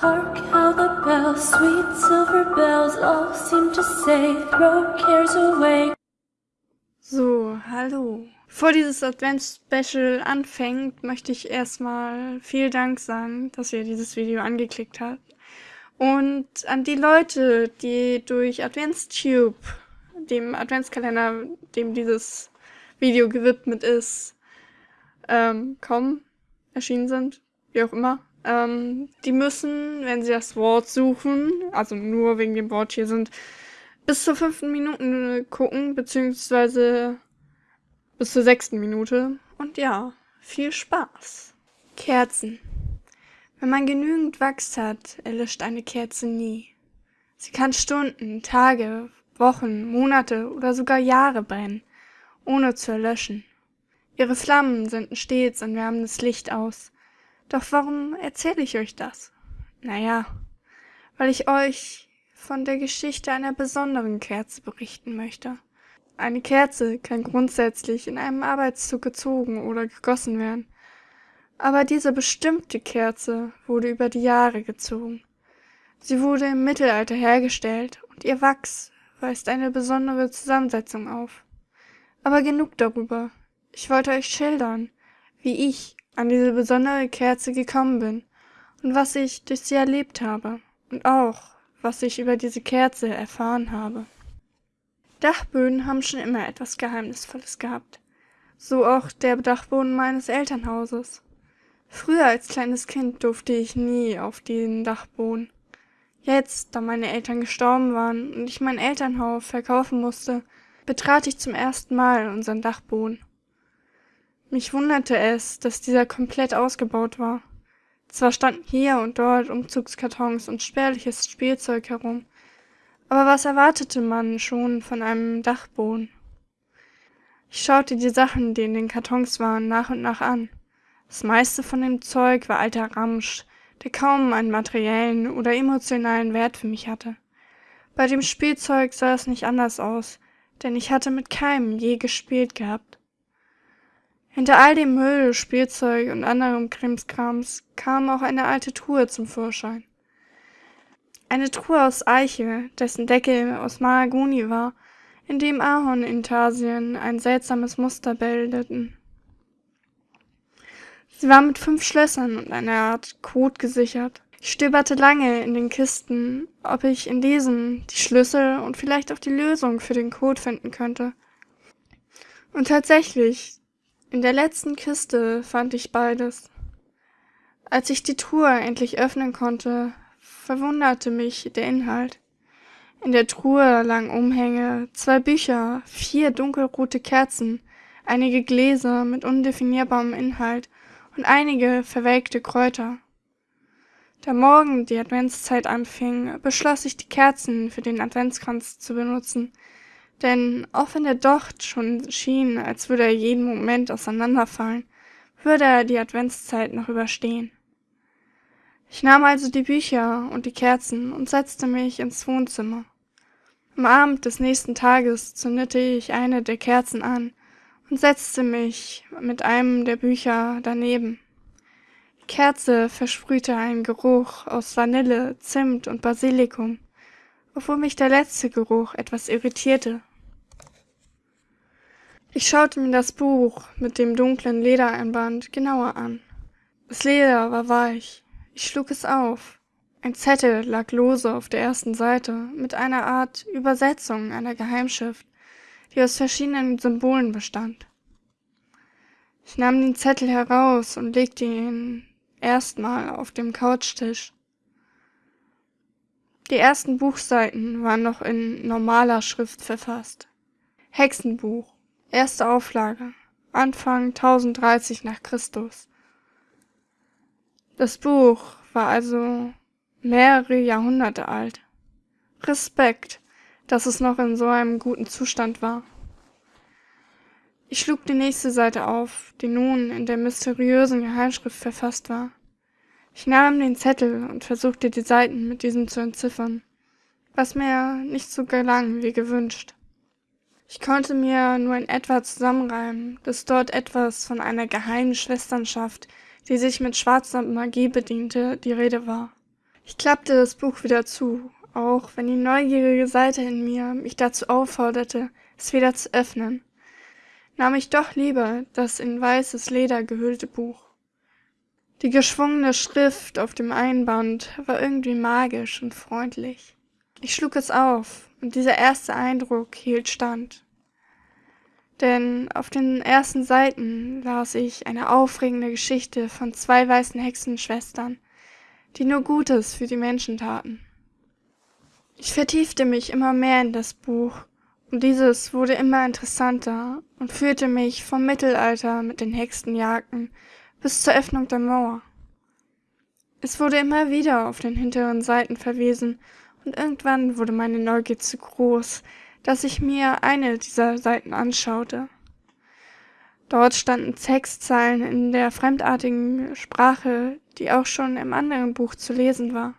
Hark how the bells, sweet silver bells, all seem to say, throw cares away. So, hallo. Bevor dieses Advents-Special anfängt, möchte ich erstmal vielen Dank sagen, dass ihr dieses Video angeklickt habt. Und an die Leute, die durch AdventsTube, dem Adventskalender, dem dieses Video gewidmet ist, ähm, kommen, erschienen sind, wie auch immer. Ähm, die müssen, wenn sie das Wort suchen, also nur wegen dem Wort hier sind, bis zur fünften Minute gucken, beziehungsweise bis zur sechsten Minute. Und ja, viel Spaß. Kerzen. Wenn man genügend Wachs hat, erlischt eine Kerze nie. Sie kann Stunden, Tage, Wochen, Monate oder sogar Jahre brennen, ohne zu erlöschen. Ihre Flammen senden stets ein wärmendes Licht aus. Doch warum erzähle ich euch das? Naja, weil ich euch von der Geschichte einer besonderen Kerze berichten möchte. Eine Kerze kann grundsätzlich in einem Arbeitszug gezogen oder gegossen werden. Aber diese bestimmte Kerze wurde über die Jahre gezogen. Sie wurde im Mittelalter hergestellt und ihr Wachs weist eine besondere Zusammensetzung auf. Aber genug darüber. Ich wollte euch schildern, wie ich an diese besondere Kerze gekommen bin und was ich durch sie erlebt habe und auch, was ich über diese Kerze erfahren habe. Dachböden haben schon immer etwas Geheimnisvolles gehabt. So auch der Dachboden meines Elternhauses. Früher als kleines Kind durfte ich nie auf den Dachboden. Jetzt, da meine Eltern gestorben waren und ich mein Elternhaus verkaufen musste, betrat ich zum ersten Mal unseren Dachboden. Mich wunderte es, dass dieser komplett ausgebaut war. Zwar standen hier und dort Umzugskartons und spärliches Spielzeug herum, aber was erwartete man schon von einem Dachboden? Ich schaute die Sachen, die in den Kartons waren, nach und nach an. Das meiste von dem Zeug war alter Ramsch, der kaum einen materiellen oder emotionalen Wert für mich hatte. Bei dem Spielzeug sah es nicht anders aus, denn ich hatte mit keinem je gespielt gehabt. Hinter all dem Müll, Spielzeug und anderem Krimskrams kam auch eine alte Truhe zum Vorschein. Eine Truhe aus Eiche, dessen Deckel aus Mahagoni war, in dem Ahornintarsien ein seltsames Muster bildeten. Sie war mit fünf Schlössern und einer Art Code gesichert. Ich stöberte lange in den Kisten, ob ich in diesen die Schlüssel und vielleicht auch die Lösung für den Code finden könnte. Und tatsächlich, in der letzten Kiste fand ich beides. Als ich die Truhe endlich öffnen konnte, verwunderte mich der Inhalt. In der Truhe lagen Umhänge, zwei Bücher, vier dunkelrote Kerzen, einige Gläser mit undefinierbarem Inhalt und einige verwelkte Kräuter. Da morgen die Adventszeit anfing, beschloss ich, die Kerzen für den Adventskranz zu benutzen, denn auch wenn der Docht schon schien, als würde er jeden Moment auseinanderfallen, würde er die Adventszeit noch überstehen. Ich nahm also die Bücher und die Kerzen und setzte mich ins Wohnzimmer. Am Abend des nächsten Tages zündete ich eine der Kerzen an und setzte mich mit einem der Bücher daneben. Die Kerze versprühte einen Geruch aus Vanille, Zimt und Basilikum, obwohl mich der letzte Geruch etwas irritierte. Ich schaute mir das Buch mit dem dunklen Ledereinband genauer an. Das Leder war weich. Ich schlug es auf. Ein Zettel lag lose auf der ersten Seite mit einer Art Übersetzung einer Geheimschrift die aus verschiedenen Symbolen bestand. Ich nahm den Zettel heraus und legte ihn erstmal auf dem Couchtisch. Die ersten Buchseiten waren noch in normaler Schrift verfasst. Hexenbuch, erste Auflage, Anfang 1030 nach Christus. Das Buch war also mehrere Jahrhunderte alt. Respekt, dass es noch in so einem guten Zustand war. Ich schlug die nächste Seite auf, die nun in der mysteriösen Geheimschrift verfasst war. Ich nahm den Zettel und versuchte die Seiten mit diesem zu entziffern, was mir nicht so gelang wie gewünscht. Ich konnte mir nur in etwa zusammenreimen, dass dort etwas von einer geheimen Schwesternschaft, die sich mit schwarzer Magie bediente, die Rede war. Ich klappte das Buch wieder zu, auch wenn die neugierige Seite in mir mich dazu aufforderte, es wieder zu öffnen, nahm ich doch lieber das in weißes Leder gehüllte Buch. Die geschwungene Schrift auf dem Einband war irgendwie magisch und freundlich. Ich schlug es auf, und dieser erste Eindruck hielt stand. Denn auf den ersten Seiten las ich eine aufregende Geschichte von zwei weißen Hexenschwestern, die nur Gutes für die Menschen taten. Ich vertiefte mich immer mehr in das Buch, und dieses wurde immer interessanter und führte mich vom Mittelalter mit den Hexenjagden bis zur Öffnung der Mauer. Es wurde immer wieder auf den hinteren Seiten verwiesen, und irgendwann wurde meine Neugier zu groß, dass ich mir eine dieser Seiten anschaute. Dort standen Textzeilen in der fremdartigen Sprache, die auch schon im anderen Buch zu lesen war.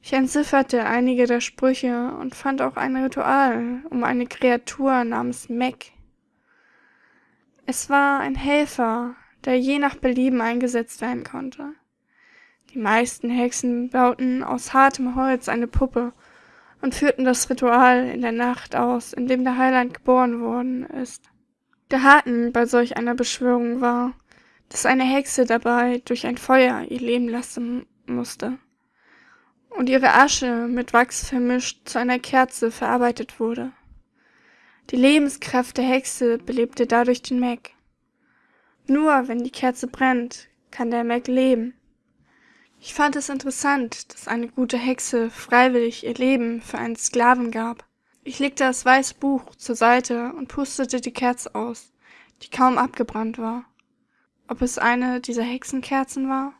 Ich entzifferte einige der Sprüche und fand auch ein Ritual um eine Kreatur namens Mac. Es war ein Helfer, der je nach Belieben eingesetzt werden konnte. Die meisten Hexen bauten aus hartem Holz eine Puppe und führten das Ritual in der Nacht aus, in dem der Heiland geboren worden ist. Der Haken bei solch einer Beschwörung war, dass eine Hexe dabei durch ein Feuer ihr Leben lassen musste und ihre Asche mit Wachs vermischt zu einer Kerze verarbeitet wurde. Die Lebenskraft der Hexe belebte dadurch den Mac. Nur wenn die Kerze brennt, kann der Mac leben. Ich fand es interessant, dass eine gute Hexe freiwillig ihr Leben für einen Sklaven gab. Ich legte das weiße Buch zur Seite und pustete die Kerze aus, die kaum abgebrannt war. Ob es eine dieser Hexenkerzen war?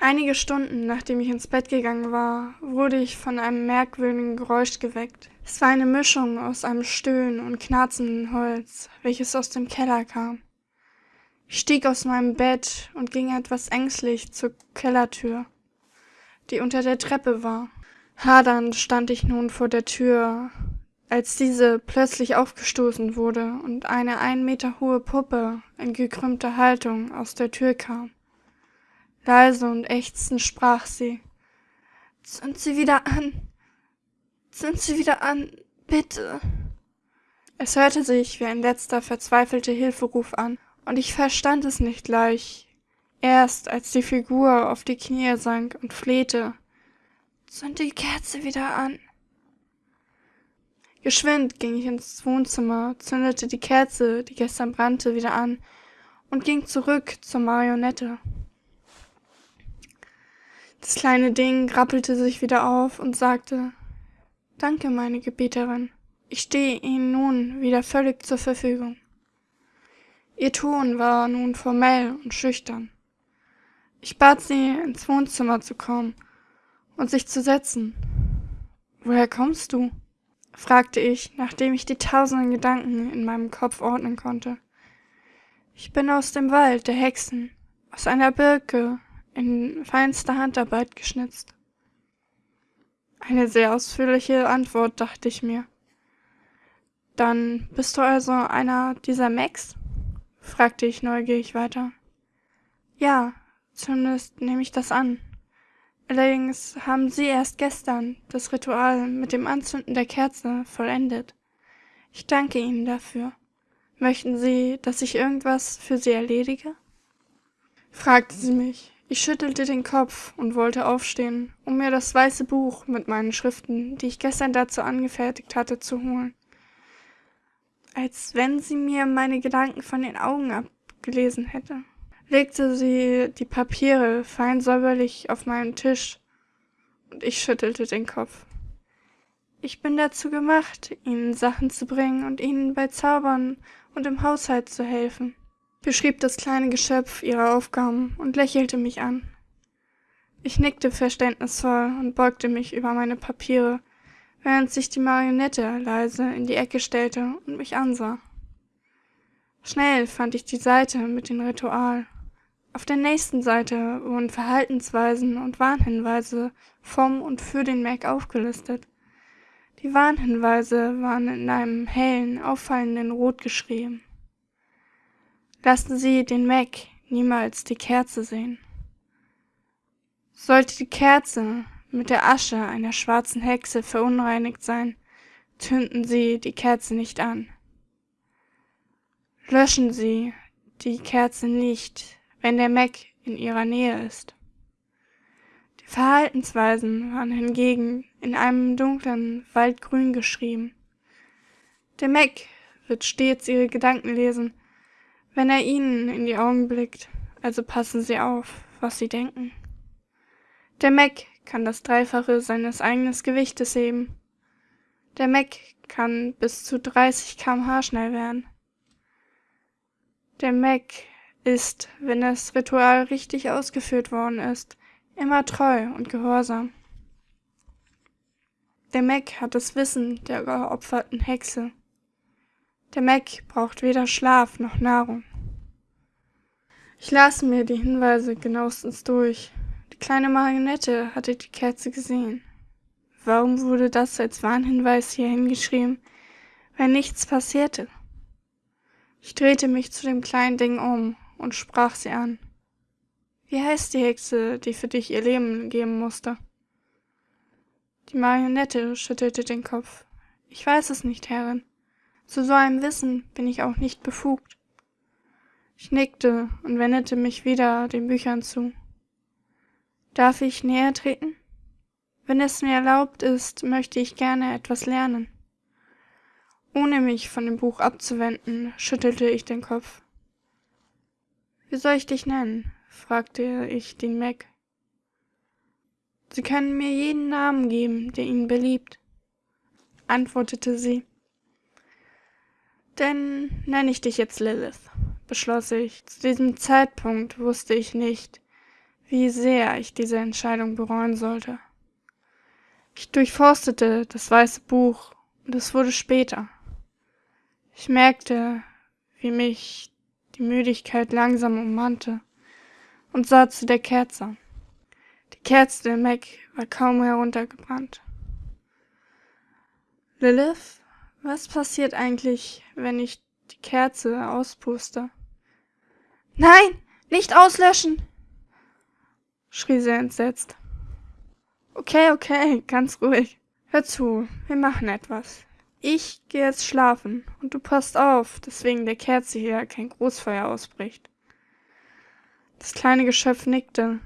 Einige Stunden nachdem ich ins Bett gegangen war, wurde ich von einem merkwürdigen Geräusch geweckt. Es war eine Mischung aus einem Stöhnen und knarzenden Holz, welches aus dem Keller kam. Stieg aus meinem Bett und ging etwas ängstlich zur Kellertür, die unter der Treppe war. Hadernd stand ich nun vor der Tür, als diese plötzlich aufgestoßen wurde und eine ein Meter hohe Puppe in gekrümmter Haltung aus der Tür kam. Leise und ächzend sprach sie. Zünd sie wieder an. Zünd sie wieder an, bitte. Es hörte sich wie ein letzter verzweifelter Hilferuf an, und ich verstand es nicht gleich, erst als die Figur auf die Knie sank und flehte. Zünd die Kerze wieder an. Geschwind ging ich ins Wohnzimmer, zündete die Kerze, die gestern brannte, wieder an und ging zurück zur Marionette. Das kleine Ding rappelte sich wieder auf und sagte Danke, meine Gebieterin. Ich stehe Ihnen nun wieder völlig zur Verfügung. Ihr Ton war nun formell und schüchtern. Ich bat sie, ins Wohnzimmer zu kommen und sich zu setzen. Woher kommst du? fragte ich, nachdem ich die tausenden Gedanken in meinem Kopf ordnen konnte. Ich bin aus dem Wald der Hexen, aus einer Birke in feinster Handarbeit geschnitzt. Eine sehr ausführliche Antwort, dachte ich mir. Dann bist du also einer dieser Macs? Fragte ich neugierig weiter. Ja, zumindest nehme ich das an. Allerdings haben Sie erst gestern das Ritual mit dem Anzünden der Kerze vollendet. Ich danke Ihnen dafür. Möchten Sie, dass ich irgendwas für Sie erledige? fragte sie mich. Ich schüttelte den Kopf und wollte aufstehen, um mir das weiße Buch mit meinen Schriften, die ich gestern dazu angefertigt hatte, zu holen als wenn sie mir meine Gedanken von den Augen abgelesen hätte. Legte sie die Papiere fein säuberlich auf meinen Tisch, und ich schüttelte den Kopf. Ich bin dazu gemacht, ihnen Sachen zu bringen und ihnen bei Zaubern und im Haushalt zu helfen, beschrieb das kleine Geschöpf ihre Aufgaben und lächelte mich an. Ich nickte verständnisvoll und beugte mich über meine Papiere, während sich die Marionette leise in die Ecke stellte und mich ansah. Schnell fand ich die Seite mit dem Ritual. Auf der nächsten Seite wurden Verhaltensweisen und Warnhinweise vom und für den Mac aufgelistet. Die Warnhinweise waren in einem hellen, auffallenden Rot geschrieben. Lassen Sie den Mac niemals die Kerze sehen. Sollte die Kerze mit der Asche einer schwarzen Hexe verunreinigt sein, zünden Sie die Kerze nicht an. Löschen Sie die Kerze nicht, wenn der Mac in Ihrer Nähe ist. Die Verhaltensweisen waren hingegen in einem dunklen Waldgrün geschrieben. Der Mac wird stets Ihre Gedanken lesen, wenn er Ihnen in die Augen blickt, also passen Sie auf, was Sie denken. Der Mac kann das Dreifache seines eigenen Gewichtes heben. Der Mac kann bis zu 30 km/h schnell werden. Der Mac ist, wenn das Ritual richtig ausgeführt worden ist, immer treu und gehorsam. Der Mac hat das Wissen der geopferten Hexe. Der Mac braucht weder Schlaf noch Nahrung. Ich las mir die Hinweise genauestens durch kleine Marionette hatte die Kerze gesehen. Warum wurde das als Warnhinweis hier hingeschrieben, wenn nichts passierte? Ich drehte mich zu dem kleinen Ding um und sprach sie an. Wie heißt die Hexe, die für dich ihr Leben geben musste? Die Marionette schüttelte den Kopf. Ich weiß es nicht, Herrin. Zu so einem Wissen bin ich auch nicht befugt. Ich nickte und wendete mich wieder den Büchern zu. Darf ich näher treten? Wenn es mir erlaubt ist, möchte ich gerne etwas lernen. Ohne mich von dem Buch abzuwenden, schüttelte ich den Kopf. Wie soll ich dich nennen? fragte ich den Mac. Sie können mir jeden Namen geben, der Ihnen beliebt, antwortete sie. Denn nenne ich dich jetzt Lilith, beschloss ich. Zu diesem Zeitpunkt wusste ich nicht, wie sehr ich diese Entscheidung bereuen sollte. Ich durchforstete das weiße Buch und es wurde später. Ich merkte, wie mich die Müdigkeit langsam ummannte und sah zu der Kerze. Die Kerze der Mac war kaum heruntergebrannt. Lilith, was passiert eigentlich, wenn ich die Kerze auspuste? Nein, nicht auslöschen! Schrie sie entsetzt. Okay, okay, ganz ruhig. Hör zu, wir machen etwas. Ich gehe jetzt schlafen und du passt auf, dass wegen der Kerze hier kein Großfeuer ausbricht. Das kleine Geschöpf nickte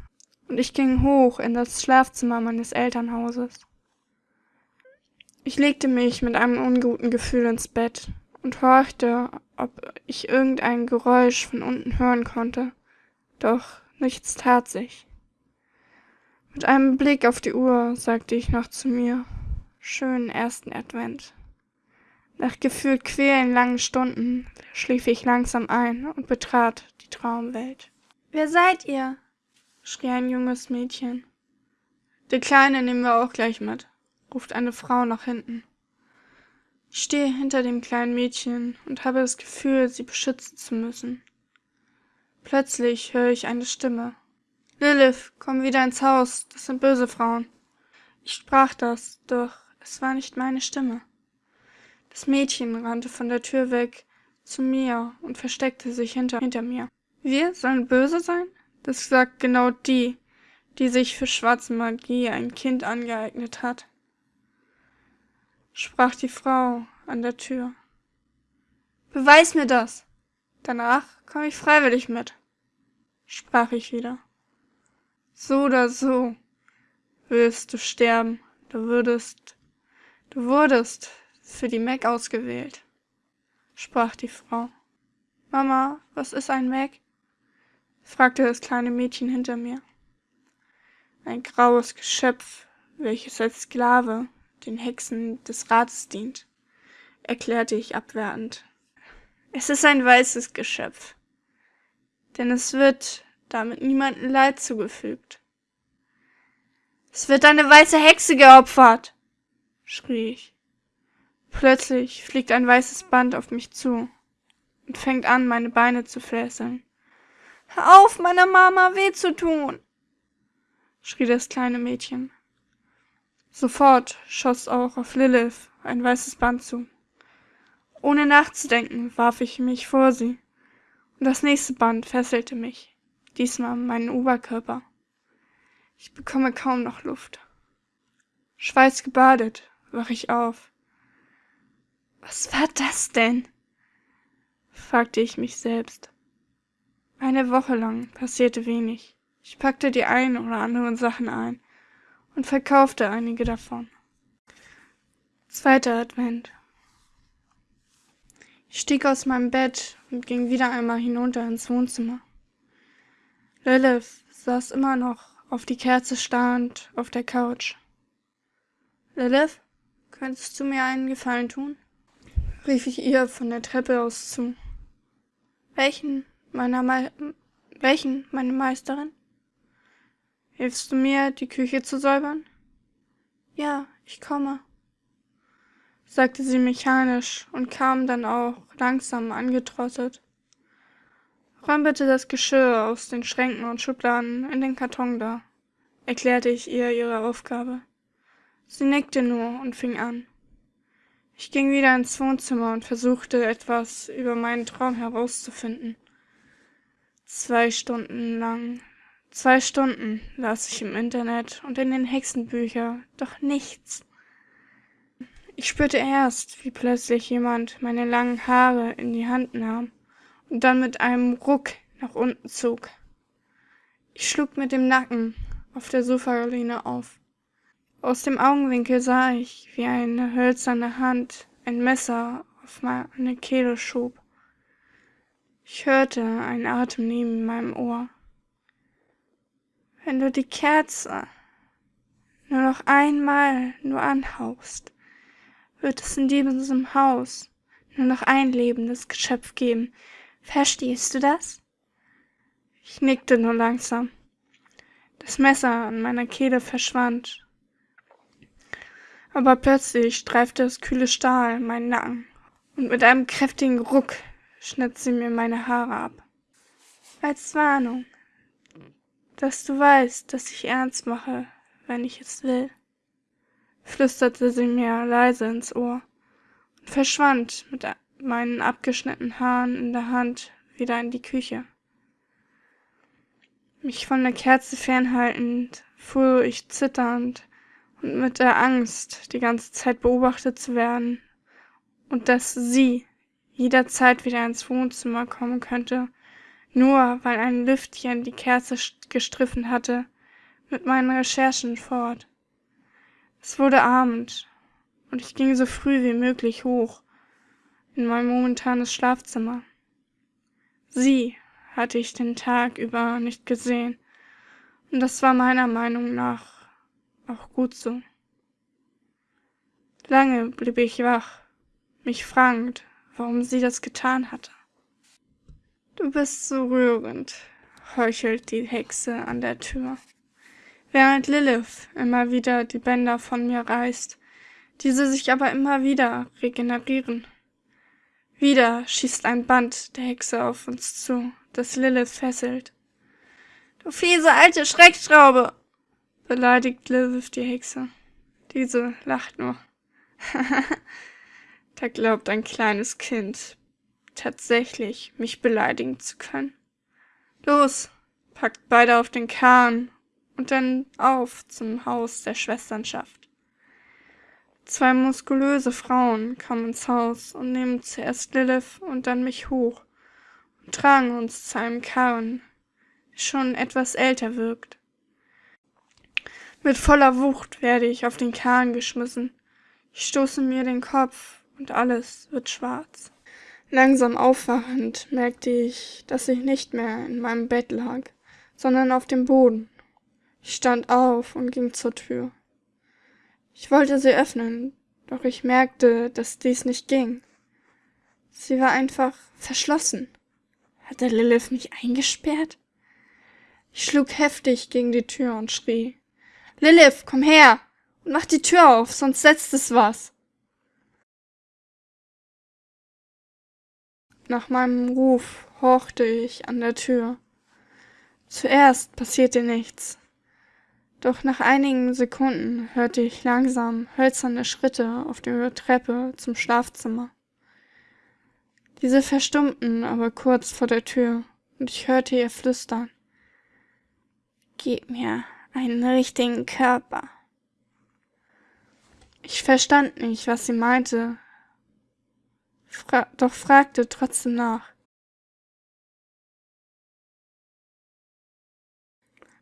und ich ging hoch in das Schlafzimmer meines Elternhauses. Ich legte mich mit einem unguten Gefühl ins Bett und horchte, ob ich irgendein Geräusch von unten hören konnte. Doch nichts tat sich. Mit einem Blick auf die Uhr sagte ich noch zu mir, schönen ersten Advent. Nach gefühlt quälen langen Stunden schlief ich langsam ein und betrat die Traumwelt. Wer seid ihr? schrie ein junges Mädchen. Die Kleine nehmen wir auch gleich mit, ruft eine Frau nach hinten. Ich stehe hinter dem kleinen Mädchen und habe das Gefühl, sie beschützen zu müssen. Plötzlich höre ich eine Stimme. Lilith, komm wieder ins Haus, das sind böse Frauen. Ich sprach das, doch es war nicht meine Stimme. Das Mädchen rannte von der Tür weg zu mir und versteckte sich hinter, hinter mir. Wir sollen böse sein? Das sagt genau die, die sich für schwarze Magie ein Kind angeeignet hat. Sprach die Frau an der Tür. Beweis mir das. Danach komme ich freiwillig mit, sprach ich wieder. So oder so wirst du sterben. Du würdest, du wurdest für die Mac ausgewählt, sprach die Frau. Mama, was ist ein Mac? fragte das kleine Mädchen hinter mir. Ein graues Geschöpf, welches als Sklave den Hexen des Rates dient, erklärte ich abwertend. Es ist ein weißes Geschöpf, denn es wird damit niemandem Leid zugefügt. Es wird eine weiße Hexe geopfert, schrie ich. Plötzlich fliegt ein weißes Band auf mich zu und fängt an, meine Beine zu fesseln. Hör auf, meiner Mama weh zu tun, schrie das kleine Mädchen. Sofort schoss auch auf Lilith ein weißes Band zu. Ohne nachzudenken warf ich mich vor sie, und das nächste Band fesselte mich diesmal meinen Oberkörper. Ich bekomme kaum noch Luft. Schweißgebadet wach ich auf. Was war das denn? fragte ich mich selbst. Eine Woche lang passierte wenig. Ich packte die ein oder anderen Sachen ein und verkaufte einige davon. Zweiter Advent. Ich stieg aus meinem Bett und ging wieder einmal hinunter ins Wohnzimmer. Lilith saß immer noch auf die Kerze starrend auf der Couch. Lilith, könntest du mir einen Gefallen tun? rief ich ihr von der Treppe aus zu. Welchen, meiner Me welchen, meine Meisterin? Hilfst du mir, die Küche zu säubern? Ja, ich komme, sagte sie mechanisch und kam dann auch langsam angetrottet. Räum bitte das Geschirr aus den Schränken und Schubladen in den Karton da, erklärte ich ihr ihre Aufgabe. Sie nickte nur und fing an. Ich ging wieder ins Wohnzimmer und versuchte etwas über meinen Traum herauszufinden. Zwei Stunden lang, zwei Stunden las ich im Internet und in den Hexenbüchern, doch nichts. Ich spürte erst, wie plötzlich jemand meine langen Haare in die Hand nahm und dann mit einem Ruck nach unten zog. Ich schlug mit dem Nacken auf der Sofalehne auf. Aus dem Augenwinkel sah ich, wie eine hölzerne Hand ein Messer auf meine Kehle schob. Ich hörte einen Atem neben meinem Ohr. Wenn du die Kerze nur noch einmal nur anhauchst, wird es in diesem Haus nur noch ein lebendes Geschöpf geben. Verstehst du das? Ich nickte nur langsam. Das Messer an meiner Kehle verschwand. Aber plötzlich streifte das kühle Stahl meinen Nacken und mit einem kräftigen Ruck schnitt sie mir meine Haare ab. Als Warnung, dass du weißt, dass ich ernst mache, wenn ich es will flüsterte sie mir leise ins Ohr und verschwand mit meinen abgeschnittenen Haaren in der Hand wieder in die Küche. Mich von der Kerze fernhaltend, fuhr ich zitternd und mit der Angst, die ganze Zeit beobachtet zu werden und dass sie jederzeit wieder ins Wohnzimmer kommen könnte, nur weil ein Lüftchen die Kerze gestriffen hatte, mit meinen Recherchen fort. Es wurde Abend und ich ging so früh wie möglich hoch in mein momentanes Schlafzimmer. Sie hatte ich den Tag über nicht gesehen und das war meiner Meinung nach auch gut so. Lange blieb ich wach, mich fragend, warum sie das getan hatte. Du bist so rührend, heuchelt die Hexe an der Tür während Lilith immer wieder die Bänder von mir reißt, diese sich aber immer wieder regenerieren. Wieder schießt ein Band der Hexe auf uns zu, das Lilith fesselt. Du fiese alte Schreckschraube! beleidigt Lilith die Hexe. Diese lacht nur. da glaubt ein kleines Kind tatsächlich, mich beleidigen zu können. Los, packt beide auf den Kahn und dann auf zum Haus der Schwesternschaft. Zwei muskulöse Frauen kamen ins Haus und nehmen zuerst Lilith und dann mich hoch und tragen uns zu einem Karren, der schon etwas älter wirkt. Mit voller Wucht werde ich auf den Karren geschmissen. Ich stoße mir den Kopf und alles wird schwarz. Langsam aufwachend merkte ich, dass ich nicht mehr in meinem Bett lag, sondern auf dem Boden. Ich stand auf und ging zur Tür. Ich wollte sie öffnen, doch ich merkte, dass dies nicht ging. Sie war einfach verschlossen. Hatte Lilith mich eingesperrt? Ich schlug heftig gegen die Tür und schrie. Lilith, komm her und mach die Tür auf, sonst setzt es was. Nach meinem Ruf horchte ich an der Tür. Zuerst passierte nichts. Doch nach einigen Sekunden hörte ich langsam hölzerne Schritte auf der Treppe zum Schlafzimmer. Diese verstummten aber kurz vor der Tür, und ich hörte ihr flüstern. Gib mir einen richtigen Körper. Ich verstand nicht, was sie meinte, fra doch fragte trotzdem nach.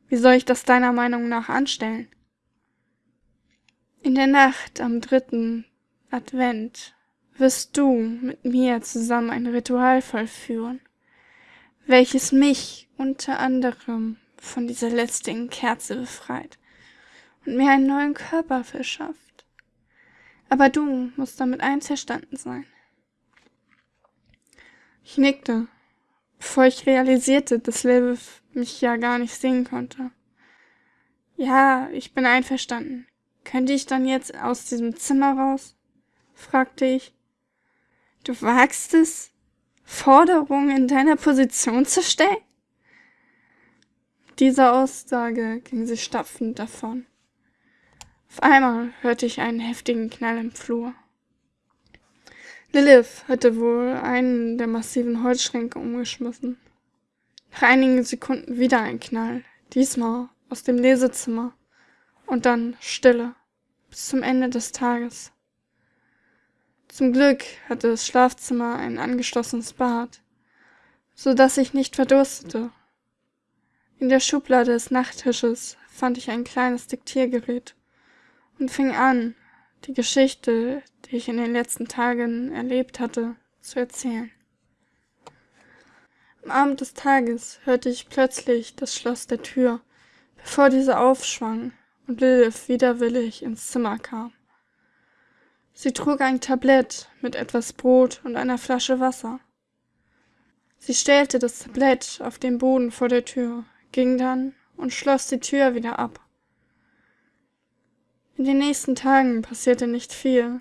Wie soll ich das deiner Meinung nach anstellen? In der Nacht am dritten Advent wirst du mit mir zusammen ein Ritual vollführen, welches mich unter anderem von dieser lästigen Kerze befreit und mir einen neuen Körper verschafft. Aber du musst damit einverstanden sein. Ich nickte, bevor ich realisierte, dass Lilith mich ja gar nicht sehen konnte. Ja, ich bin einverstanden. Könnte ich dann jetzt aus diesem Zimmer raus? fragte ich. Du wagst es, Forderungen in deiner Position zu stellen? Diese Aussage ging sie stapfend davon. Auf einmal hörte ich einen heftigen Knall im Flur. Lilith hatte wohl einen der massiven Holzschränke umgeschmissen. Nach einigen Sekunden wieder ein Knall, diesmal aus dem Lesezimmer. Und dann Stille bis zum Ende des Tages. Zum Glück hatte das Schlafzimmer ein angeschlossenes Bad, so dass ich nicht verdurstete. In der Schublade des Nachttisches fand ich ein kleines Diktiergerät und fing an, die Geschichte, die ich in den letzten Tagen erlebt hatte, zu erzählen. Am Abend des Tages hörte ich plötzlich das Schloss der Tür, bevor diese aufschwang und Lilith widerwillig ins Zimmer kam. Sie trug ein Tablett mit etwas Brot und einer Flasche Wasser. Sie stellte das Tablett auf den Boden vor der Tür, ging dann und schloss die Tür wieder ab. In den nächsten Tagen passierte nicht viel.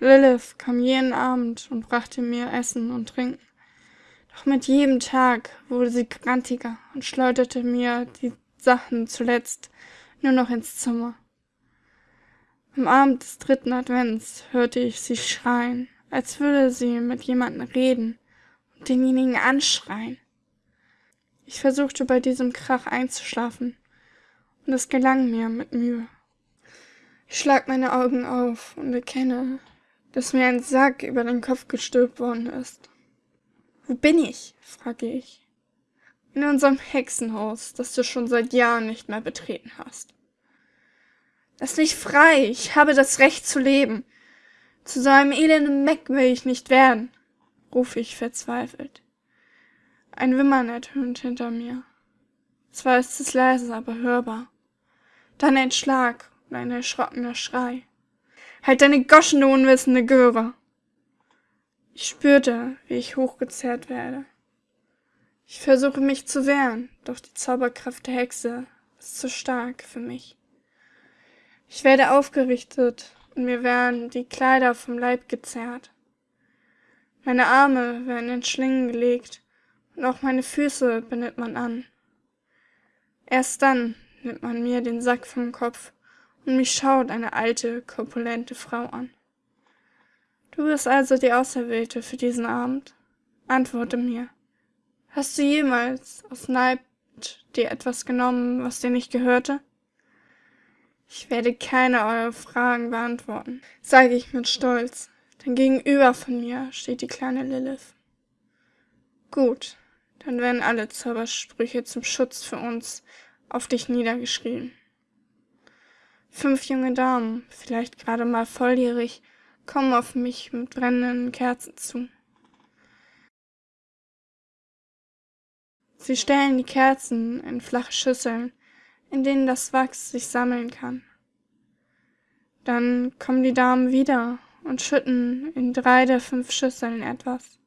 Lilith kam jeden Abend und brachte mir Essen und Trinken. Doch mit jedem Tag wurde sie grantiger und schleuderte mir die Sachen zuletzt nur noch ins Zimmer. Am Abend des dritten Advents hörte ich sie schreien, als würde sie mit jemandem reden und denjenigen anschreien. Ich versuchte bei diesem Krach einzuschlafen, und es gelang mir mit Mühe. Ich schlag meine Augen auf und erkenne, dass mir ein Sack über den Kopf gestülpt worden ist. Wo bin ich? frage ich. In unserem Hexenhaus, das du schon seit Jahren nicht mehr betreten hast. Lass mich frei, ich habe das Recht zu leben. Zu so einem elenden Meck will ich nicht werden, rufe ich verzweifelt. Ein Wimmern ertönt hinter mir. Zwar ist es leise, aber hörbar. Dann ein Schlag und ein erschrockener Schrei. Halt deine Goschen, du unwissende Göre! Ich spürte, wie ich hochgezerrt werde. Ich versuche mich zu wehren, doch die Zauberkraft der Hexe ist zu stark für mich. Ich werde aufgerichtet und mir werden die Kleider vom Leib gezerrt. Meine Arme werden in Schlingen gelegt und auch meine Füße bindet man an. Erst dann nimmt man mir den Sack vom Kopf und mich schaut eine alte, korpulente Frau an. Du bist also die Auserwählte für diesen Abend? Antworte mir. Hast du jemals aus Neid dir etwas genommen, was dir nicht gehörte? Ich werde keine eurer Fragen beantworten, sage ich mit Stolz, denn gegenüber von mir steht die kleine Lilith. Gut, dann werden alle Zaubersprüche zum Schutz für uns auf dich niedergeschrieben. Fünf junge Damen, vielleicht gerade mal volljährig, kommen auf mich mit brennenden Kerzen zu. Sie stellen die Kerzen in flache Schüsseln, in denen das Wachs sich sammeln kann. Dann kommen die Damen wieder und schütten in drei der fünf Schüsseln etwas.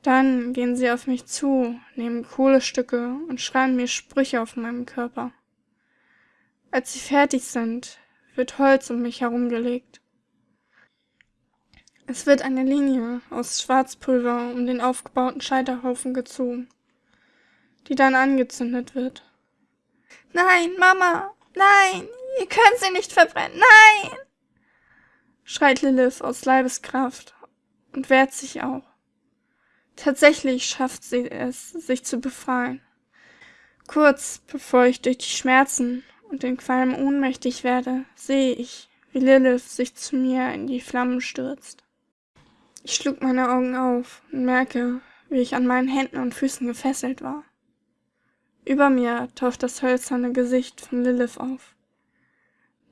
Dann gehen sie auf mich zu, nehmen Kohlestücke und schreiben mir Sprüche auf meinem Körper. Als sie fertig sind, wird Holz um mich herumgelegt. Es wird eine Linie aus Schwarzpulver um den aufgebauten Scheiterhaufen gezogen, die dann angezündet wird. Nein, Mama, nein, ihr könnt sie nicht verbrennen, nein! schreit Lilith aus Leibeskraft und wehrt sich auch. Tatsächlich schafft sie es, sich zu befreien. Kurz bevor ich durch die Schmerzen und den Qualm ohnmächtig werde, sehe ich, wie Lilith sich zu mir in die Flammen stürzt. Ich schlug meine Augen auf und merke, wie ich an meinen Händen und Füßen gefesselt war. Über mir taucht das hölzerne Gesicht von Lilith auf.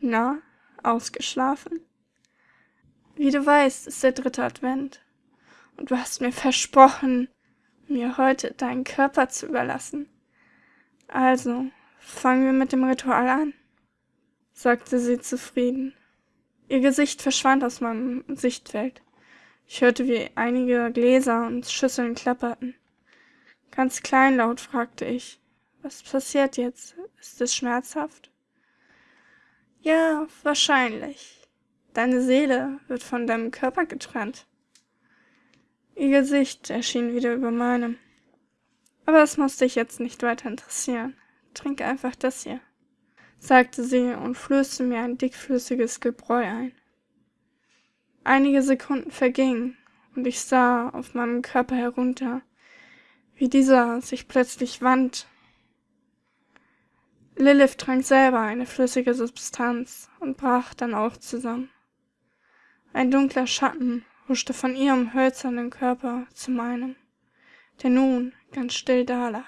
Na, ausgeschlafen? Wie du weißt, ist der dritte Advent. Und du hast mir versprochen, mir heute deinen Körper zu überlassen. Also, fangen wir mit dem Ritual an, sagte sie zufrieden. Ihr Gesicht verschwand aus meinem Sichtfeld. Ich hörte, wie einige Gläser und Schüsseln klapperten. Ganz kleinlaut fragte ich, was passiert jetzt? Ist es schmerzhaft? Ja, wahrscheinlich. Deine Seele wird von deinem Körper getrennt. Ihr Gesicht erschien wieder über meinem. Aber es muss dich jetzt nicht weiter interessieren. Trink einfach das hier, sagte sie und flößte mir ein dickflüssiges Gebräu ein. Einige Sekunden vergingen und ich sah auf meinem Körper herunter, wie dieser sich plötzlich wand. Lilith trank selber eine flüssige Substanz und brach dann auch zusammen. Ein dunkler Schatten huschte von ihrem hölzernen Körper zu meinem, der nun ganz still dalag.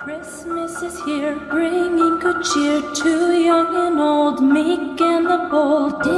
Christmas is here, bringing good cheer to young and old, meek and the bold. Day.